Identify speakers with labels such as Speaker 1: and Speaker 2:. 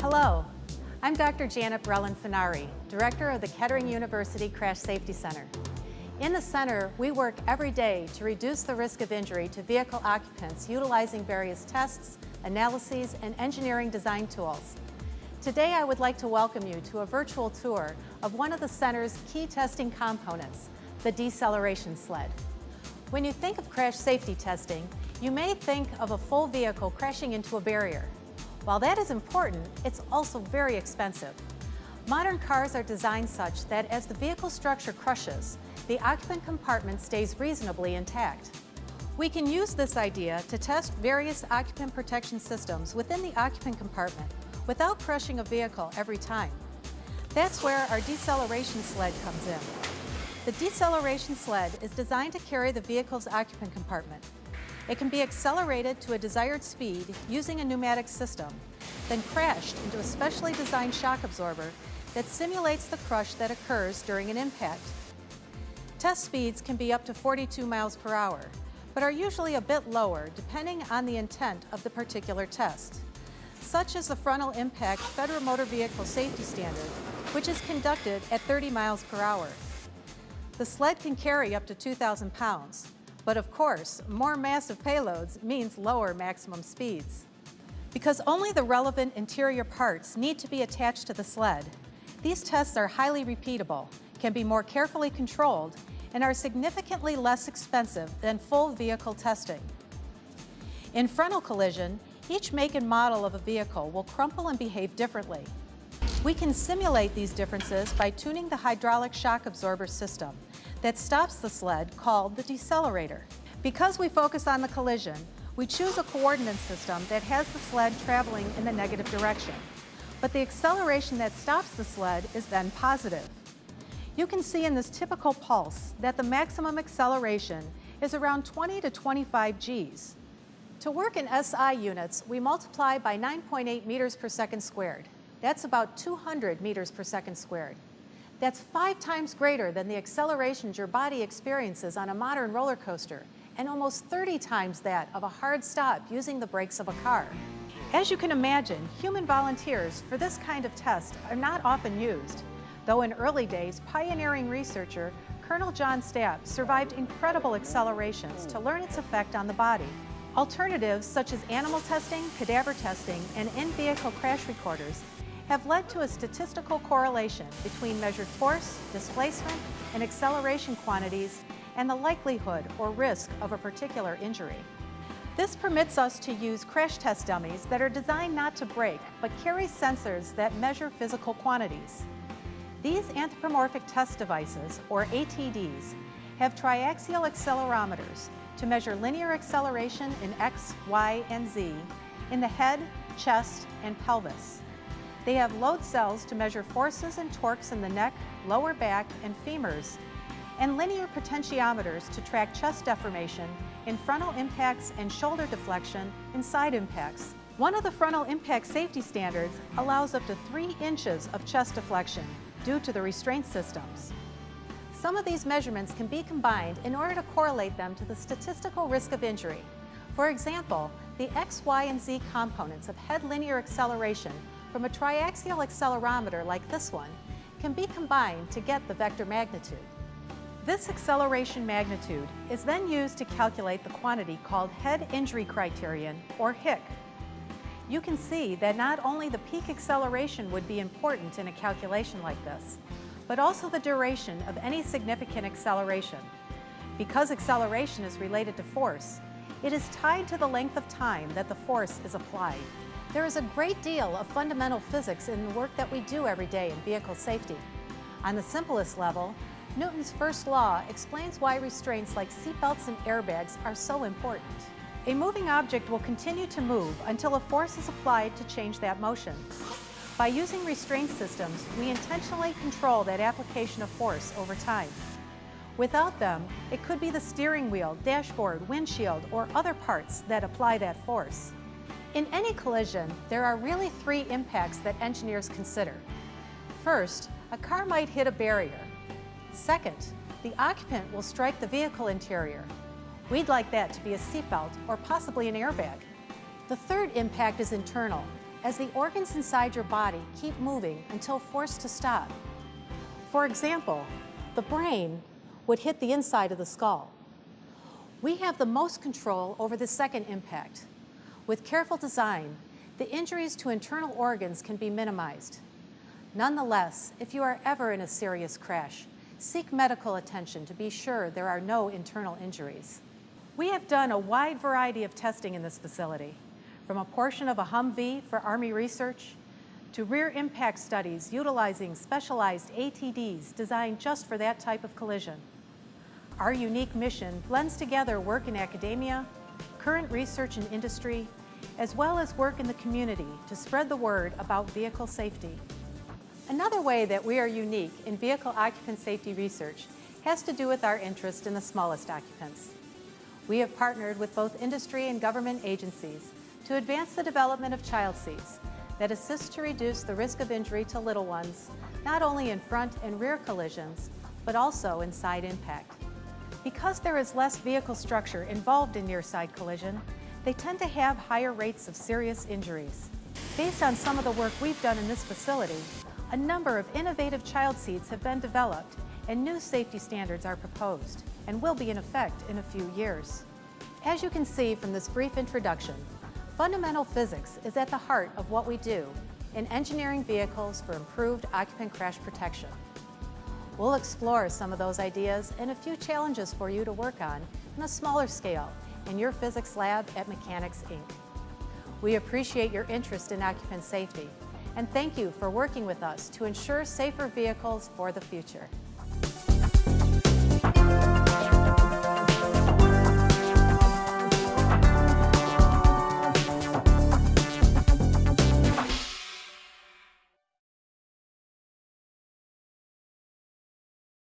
Speaker 1: Hello, I'm Dr. Janet Brelin Fornari, Director of the Kettering University Crash Safety Center. In the center, we work every day to reduce the risk of injury to vehicle occupants utilizing various tests, analyses, and engineering design tools. Today, I would like to welcome you to a virtual tour of one of the center's key testing components, the deceleration sled. When you think of crash safety testing, you may think of a full vehicle crashing into a barrier. While that is important, it's also very expensive. Modern cars are designed such that as the vehicle structure crushes, the occupant compartment stays reasonably intact. We can use this idea to test various occupant protection systems within the occupant compartment without crushing a vehicle every time. That's where our deceleration sled comes in. The deceleration sled is designed to carry the vehicle's occupant compartment. It can be accelerated to a desired speed using a pneumatic system, then crashed into a specially designed shock absorber that simulates the crush that occurs during an impact. Test speeds can be up to 42 miles per hour, but are usually a bit lower depending on the intent of the particular test, such as the frontal impact Federal Motor Vehicle Safety Standard, which is conducted at 30 miles per hour. The sled can carry up to 2,000 pounds, but of course, more massive payloads means lower maximum speeds. Because only the relevant interior parts need to be attached to the sled, these tests are highly repeatable, can be more carefully controlled, and are significantly less expensive than full vehicle testing. In frontal collision, each make and model of a vehicle will crumple and behave differently. We can simulate these differences by tuning the hydraulic shock absorber system that stops the sled called the decelerator. Because we focus on the collision, we choose a coordinate system that has the sled traveling in the negative direction. But the acceleration that stops the sled is then positive. You can see in this typical pulse that the maximum acceleration is around 20 to 25 Gs. To work in SI units, we multiply by 9.8 meters per second squared. That's about 200 meters per second squared. That's five times greater than the accelerations your body experiences on a modern roller coaster and almost 30 times that of a hard stop using the brakes of a car. As you can imagine, human volunteers for this kind of test are not often used, though in early days, pioneering researcher Colonel John Stapp survived incredible accelerations to learn its effect on the body. Alternatives such as animal testing, cadaver testing, and in-vehicle crash recorders have led to a statistical correlation between measured force, displacement, and acceleration quantities and the likelihood or risk of a particular injury. This permits us to use crash test dummies that are designed not to break, but carry sensors that measure physical quantities. These anthropomorphic test devices, or ATDs, have triaxial accelerometers to measure linear acceleration in X, Y, and Z in the head, chest, and pelvis. They have load cells to measure forces and torques in the neck, lower back, and femurs, and linear potentiometers to track chest deformation in frontal impacts and shoulder deflection in side impacts. One of the frontal impact safety standards allows up to three inches of chest deflection due to the restraint systems. Some of these measurements can be combined in order to correlate them to the statistical risk of injury. For example, the X, Y, and Z components of head linear acceleration from a triaxial accelerometer like this one can be combined to get the vector magnitude. This acceleration magnitude is then used to calculate the quantity called head injury criterion, or HIC. You can see that not only the peak acceleration would be important in a calculation like this, but also the duration of any significant acceleration. Because acceleration is related to force, it is tied to the length of time that the force is applied. There is a great deal of fundamental physics in the work that we do every day in vehicle safety. On the simplest level, Newton's first law explains why restraints like seatbelts and airbags are so important. A moving object will continue to move until a force is applied to change that motion. By using restraint systems, we intentionally control that application of force over time. Without them, it could be the steering wheel, dashboard, windshield, or other parts that apply that force. In any collision, there are really three impacts that engineers consider. First, a car might hit a barrier. Second, the occupant will strike the vehicle interior. We'd like that to be a seatbelt or possibly an airbag. The third impact is internal, as the organs inside your body keep moving until forced to stop. For example, the brain would hit the inside of the skull. We have the most control over the second impact. With careful design, the injuries to internal organs can be minimized. Nonetheless, if you are ever in a serious crash, seek medical attention to be sure there are no internal injuries. We have done a wide variety of testing in this facility, from a portion of a Humvee for Army research to rear impact studies utilizing specialized ATDs designed just for that type of collision. Our unique mission blends together work in academia, current research in industry, as well as work in the community to spread the word about vehicle safety. Another way that we are unique in vehicle occupant safety research has to do with our interest in the smallest occupants. We have partnered with both industry and government agencies to advance the development of child seats that assist to reduce the risk of injury to little ones, not only in front and rear collisions, but also in side impact. Because there is less vehicle structure involved in near-side collision, they tend to have higher rates of serious injuries. Based on some of the work we've done in this facility, a number of innovative child seats have been developed and new safety standards are proposed and will be in effect in a few years. As you can see from this brief introduction, fundamental physics is at the heart of what we do in engineering vehicles for improved occupant crash protection. We'll explore some of those ideas and a few challenges for you to work on on a smaller scale in your physics lab at Mechanics Inc. We appreciate your interest in occupant safety and thank you for working with us to ensure safer vehicles for the future.